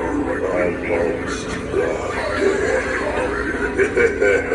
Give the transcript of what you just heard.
I'm lost.